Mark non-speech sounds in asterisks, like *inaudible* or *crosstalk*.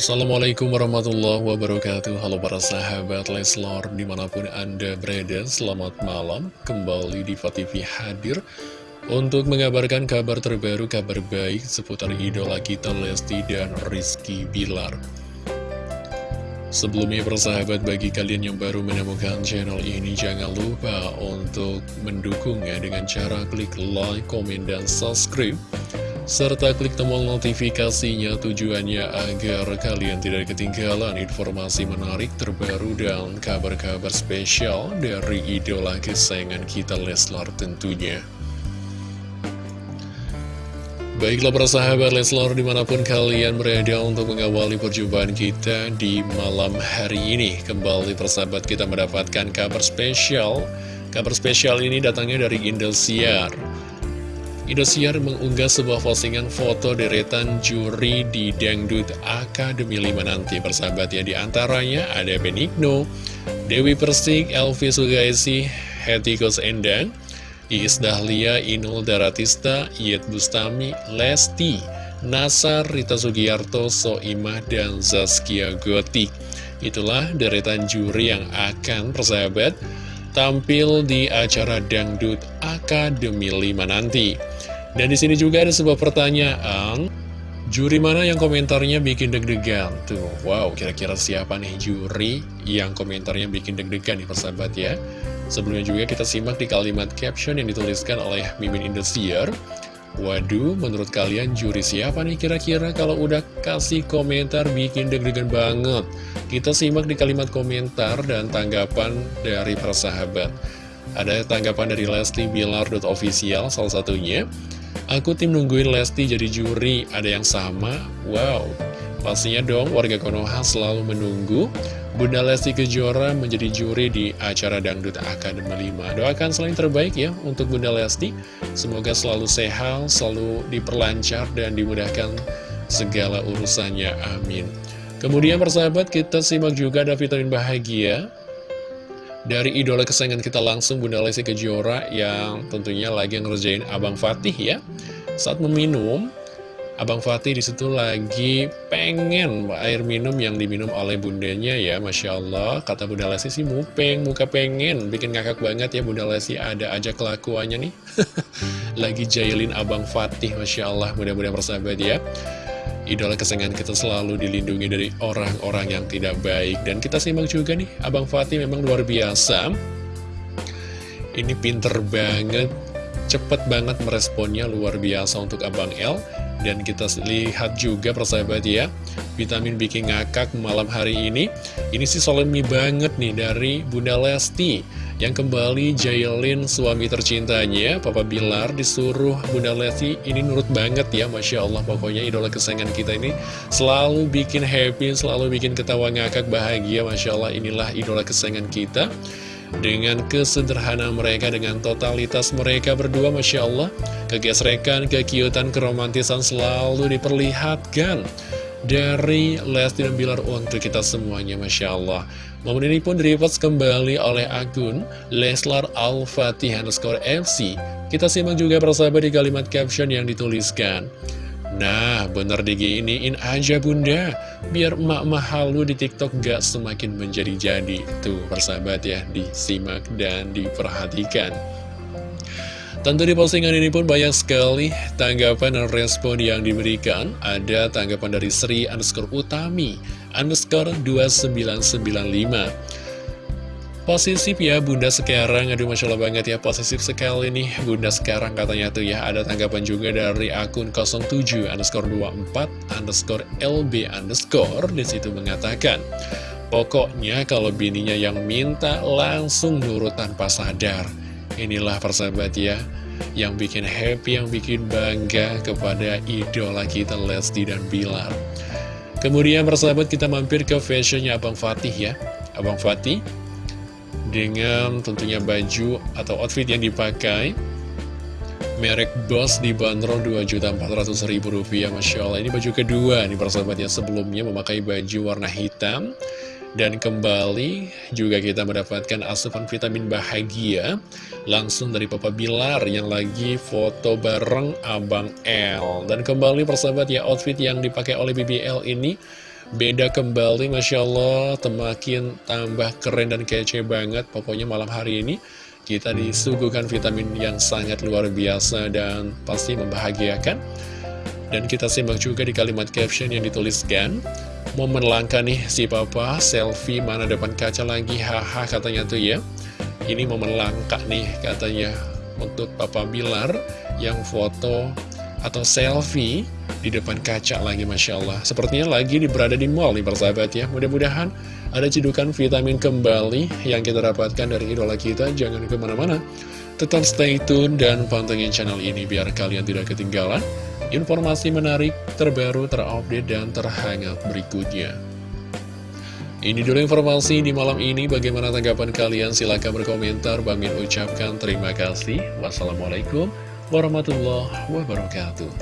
Assalamualaikum warahmatullahi wabarakatuh. Halo para sahabat Leslor Di mana pun anda berada Selamat malam. Kembali di TV hadir Untuk mengabarkan kabar terbaru Kabar baik seputar idola kita Lesti dan Rizky Bilar. Sebelumnya persahabat bagi kalian yang baru menemukan channel ini Jangan lupa untuk mendukungnya dengan cara klik like, komen, dan subscribe serta klik tombol notifikasinya tujuannya agar kalian tidak ketinggalan informasi menarik terbaru dan kabar-kabar spesial dari idola kesayangan kita Leslar tentunya. Baiklah para sahabat Leslar di mana pun kalian berada untuk mengawali perjumpaan kita di malam hari ini Kembali persahabat kita mendapatkan kabar spesial Kabar spesial ini datangnya dari Indosiar Indosiar mengunggah sebuah postingan foto deretan juri di Dangdut Akademi 5 nanti. Persahabat ya Di antaranya ada Benigno, Dewi Persik, Elvi Sugaisi, Hetikus Endang, Iis Dahlia, Inul Daratista, Yet Bustami, Lesti, Nasar, Rita Sugiarto, Soimah, dan Zaskia Gotik. Itulah deretan juri yang akan persahabat tampil di acara Dangdut Akademi 5 nanti. Dan di sini juga ada sebuah pertanyaan, juri mana yang komentarnya bikin deg-degan? Tuh, wow, kira-kira siapa nih juri yang komentarnya bikin deg-degan nih persahabat ya? Sebelumnya juga kita simak di kalimat caption yang dituliskan oleh Mimin Indosiar. Waduh, menurut kalian juri siapa nih kira-kira kalau udah kasih komentar bikin deg-degan banget? Kita simak di kalimat komentar dan tanggapan dari persahabat. Ada tanggapan dari Lesti Bilar.official salah satunya. Aku tim nungguin Lesti jadi juri, ada yang sama? Wow, pastinya dong warga Konoha selalu menunggu Bunda Lesti Kejora menjadi juri di acara Dangdut Akademi 5. Doakan selain terbaik ya untuk Bunda Lesti. Semoga selalu sehat, selalu diperlancar dan dimudahkan segala urusannya. Amin. Kemudian persahabat kita simak juga ada vitamin bahagia dari idola kesayangan kita langsung Bunda Lesti Kejora yang tentunya lagi ngerjain Abang Fatih ya. Saat meminum, Abang Fatih di situ lagi pengen air minum yang diminum oleh bundanya ya. Masya Allah, kata Bunda Lesti sih mupeng, muka pengen, bikin ngakak banget ya Bunda Lesti. Ada aja kelakuannya nih. *laughs* Lagi jailin Abang Fatih, Masya Allah, mudah-mudahan persahabat ya idola kesayangan kita selalu dilindungi dari orang-orang yang tidak baik. Dan kita simak juga nih, Abang Fatih memang luar biasa. Ini pinter banget, cepet banget meresponnya luar biasa untuk Abang L. Dan kita lihat juga persahabat ya, vitamin bikin ngakak malam hari ini. Ini sih solemni banget nih dari Bunda Lesti yang kembali jailin suami tercintanya Papa Bilar disuruh Bunda Lesti ini nurut banget ya Masya Allah pokoknya idola kesayangan kita ini selalu bikin happy selalu bikin ketawa ngakak bahagia Masya Allah inilah idola kesayangan kita. Dengan kesederhanaan mereka dengan totalitas mereka berdua Masya Allah kegesrekan, kekiutan, keromantisan selalu diperlihatkan dari Lesti dan Bilar untuk kita semuanya Masya Allah Momen ini pun direpost kembali oleh akun Leslar Al-Fatih underscore FC. Kita simak juga persahabat di kalimat caption yang dituliskan. Nah, bener diginiin aja bunda, biar emak-emak halu di tiktok gak semakin menjadi-jadi. Tuh, persahabat ya, disimak dan diperhatikan. Tentu di postingan ini pun banyak sekali tanggapan dan respon yang diberikan. Ada tanggapan dari Sri underscore Utami underscore 2995. Posisif ya Bunda sekarang, aduh Masya Allah banget ya posisif sekali nih Bunda sekarang katanya tuh ya Ada tanggapan juga dari akun 07 underscore 24 underscore LB underscore Di situ mengatakan Pokoknya kalau bininya yang minta langsung nurut tanpa sadar Inilah persahabat ya Yang bikin happy, yang bikin bangga kepada idola kita Lesti dan Bilar. Kemudian persahabat kita mampir ke fashionnya Abang Fatih ya. Abang Fatih Dengan tentunya baju atau outfit yang dipakai Merek Boss dibanderol Rp2.400.000 Masya Allah. Ini baju kedua nih persahabatnya sebelumnya memakai baju warna hitam dan kembali juga kita mendapatkan asupan vitamin bahagia langsung dari Papa Bilar yang lagi foto bareng Abang L. Dan kembali persahabat ya outfit yang dipakai oleh BBL ini Beda kembali Masya Allah Temakin tambah keren dan kece banget Pokoknya malam hari ini Kita disuguhkan vitamin yang sangat luar biasa Dan pasti membahagiakan Dan kita simak juga di kalimat caption yang dituliskan Momen langka nih si papa Selfie mana depan kaca lagi. Haha katanya tuh ya. Ini momen langka nih katanya. Untuk papa Bilar Yang foto atau selfie di depan kaca lagi Masya Allah. Sepertinya lagi berada di mall nih persahabat ya. Mudah-mudahan ada cedukan vitamin kembali yang kita dapatkan dari idola kita. Jangan ke mana-mana. Tetap stay tune dan pantengin channel ini biar kalian tidak ketinggalan Informasi menarik, terbaru, terupdate, dan terhangat berikutnya ini dulu informasi di malam ini. Bagaimana tanggapan kalian? Silahkan berkomentar. Bang Min ucapkan terima kasih. Wassalamualaikum warahmatullahi wabarakatuh.